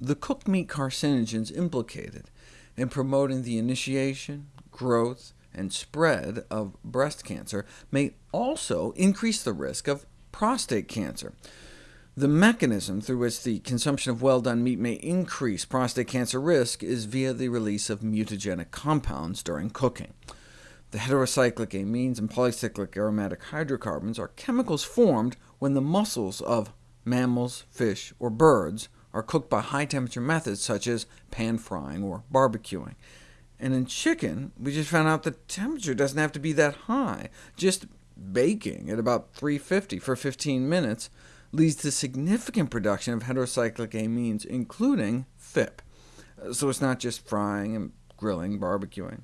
the cooked meat carcinogens implicated in promoting the initiation, growth, and spread of breast cancer may also increase the risk of prostate cancer. The mechanism through which the consumption of well-done meat may increase prostate cancer risk is via the release of mutagenic compounds during cooking. The heterocyclic amines and polycyclic aromatic hydrocarbons are chemicals formed when the muscles of mammals, fish, or birds are cooked by high-temperature methods such as pan-frying or barbecuing. And in chicken, we just found out the temperature doesn't have to be that high. Just baking at about 350 for 15 minutes leads to significant production of heterocyclic amines, including PHIP. Uh, so it's not just frying and grilling, barbecuing.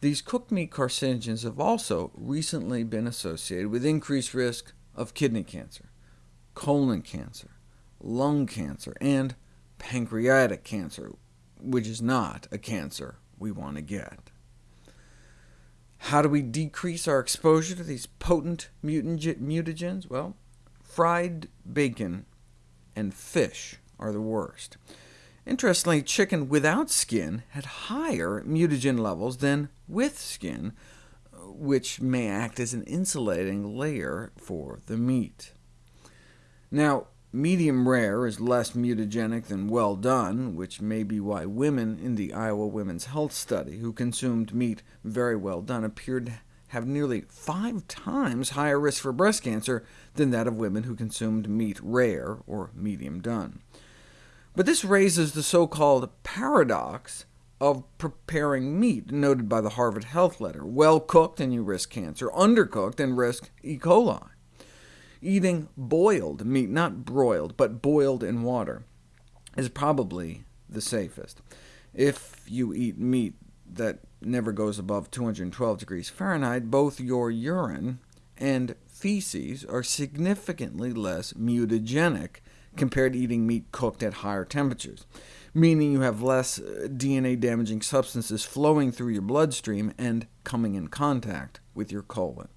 These cooked meat carcinogens have also recently been associated with increased risk of kidney cancer, colon cancer, lung cancer, and pancreatic cancer, which is not a cancer we want to get. How do we decrease our exposure to these potent mutagens? Well, fried bacon and fish are the worst. Interestingly, chicken without skin had higher mutagen levels than with skin, which may act as an insulating layer for the meat. Now, medium rare is less mutagenic than well done, which may be why women in the Iowa Women's Health Study who consumed meat very well done appeared to have nearly five times higher risk for breast cancer than that of women who consumed meat rare or medium done. But this raises the so-called paradox of preparing meat, noted by the Harvard Health Letter. Well cooked and you risk cancer, undercooked and risk E. coli. Eating boiled meat, not broiled, but boiled in water, is probably the safest. If you eat meat that never goes above 212 degrees Fahrenheit, both your urine and feces are significantly less mutagenic compared to eating meat cooked at higher temperatures, meaning you have less uh, DNA-damaging substances flowing through your bloodstream and coming in contact with your colon.